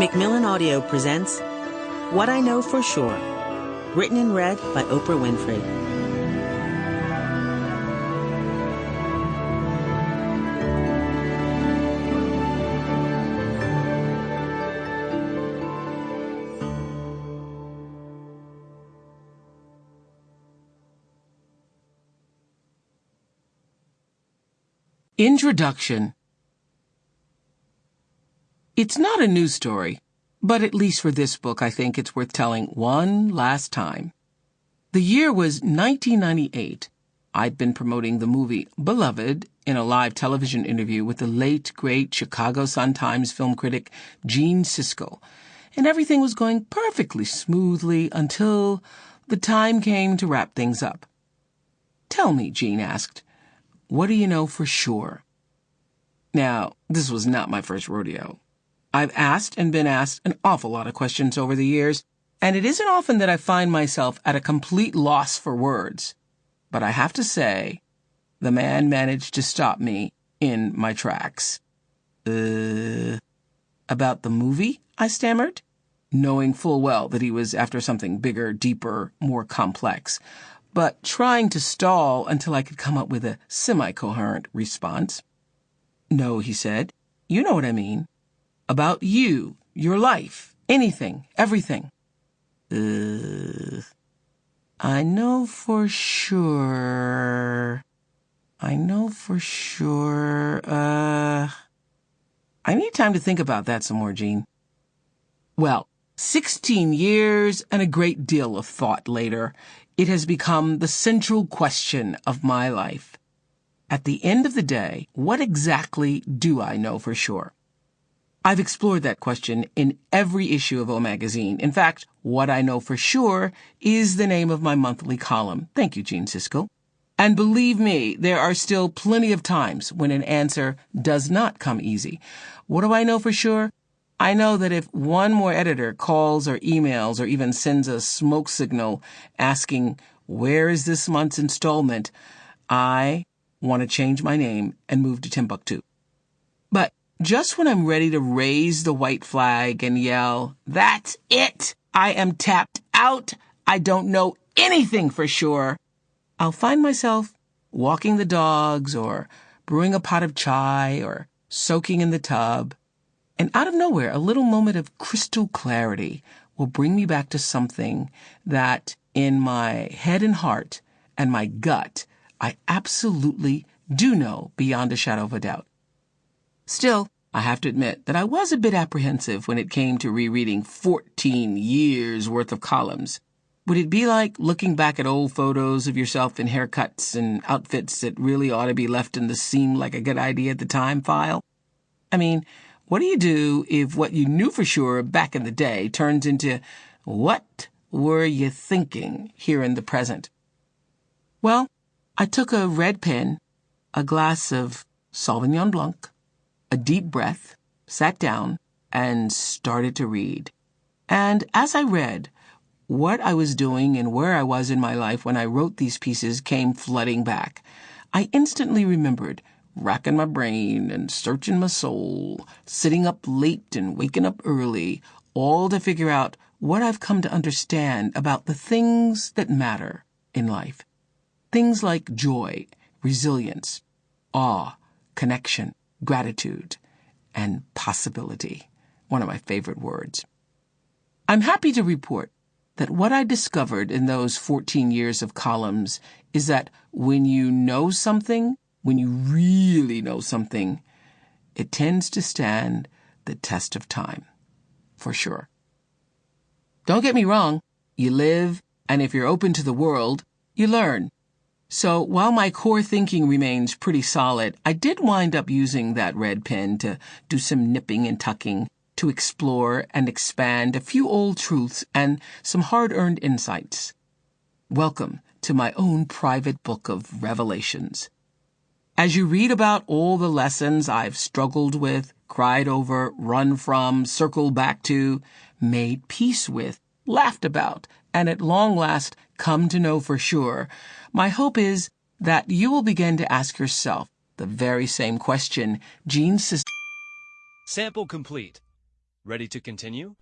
Macmillan Audio presents What I Know for Sure, written and read by Oprah Winfrey. Introduction It's not a news story, but at least for this book, I think it's worth telling one last time. The year was 1998. I'd been promoting the movie Beloved in a live television interview with the late, great Chicago Sun-Times film critic Gene Siskel, and everything was going perfectly smoothly until the time came to wrap things up. Tell me, Gene asked, what do you know for sure? Now, this was not my first rodeo. I've asked and been asked an awful lot of questions over the years, and it isn't often that I find myself at a complete loss for words. But I have to say, the man managed to stop me in my tracks. Uh, about the movie? I stammered, knowing full well that he was after something bigger, deeper, more complex but trying to stall until I could come up with a semi coherent response. No, he said. You know what I mean. About you, your life, anything, everything. Uh, I know for sure. I know for sure. Uh, I need time to think about that some more, Gene. Well, 16 years and a great deal of thought later, it has become the central question of my life. At the end of the day, what exactly do I know for sure? I've explored that question in every issue of O Magazine. In fact, What I Know for Sure is the name of my monthly column. Thank you, Gene Siskel. And believe me, there are still plenty of times when an answer does not come easy. What do I know for sure? I know that if one more editor calls or emails or even sends a smoke signal asking, where is this month's installment, I want to change my name and move to Timbuktu. But just when I'm ready to raise the white flag and yell, that's it! I am tapped out! I don't know anything for sure! I'll find myself walking the dogs or brewing a pot of chai or soaking in the tub and out of nowhere, a little moment of crystal clarity will bring me back to something that in my head and heart and my gut, I absolutely do know beyond a shadow of a doubt. Still, I have to admit that I was a bit apprehensive when it came to rereading 14 years worth of columns. Would it be like looking back at old photos of yourself in haircuts and outfits that really ought to be left in the seem like a good idea at the time file? I mean, what do you do if what you knew for sure back in the day turns into what were you thinking here in the present? Well, I took a red pen, a glass of Sauvignon Blanc, a deep breath, sat down, and started to read. And as I read, what I was doing and where I was in my life when I wrote these pieces came flooding back. I instantly remembered racking my brain and searching my soul, sitting up late and waking up early, all to figure out what I've come to understand about the things that matter in life. Things like joy, resilience, awe, connection, gratitude, and possibility. One of my favorite words. I'm happy to report that what I discovered in those 14 years of columns is that when you know something, when you really know something, it tends to stand the test of time. For sure. Don't get me wrong, you live, and if you're open to the world, you learn. So while my core thinking remains pretty solid, I did wind up using that red pen to do some nipping and tucking, to explore and expand a few old truths and some hard earned insights. Welcome to my own private book of revelations. As you read about all the lessons I've struggled with, cried over, run from, circled back to, made peace with, laughed about, and at long last come to know for sure, my hope is that you will begin to ask yourself the very same question Gene. Sample complete. Ready to continue?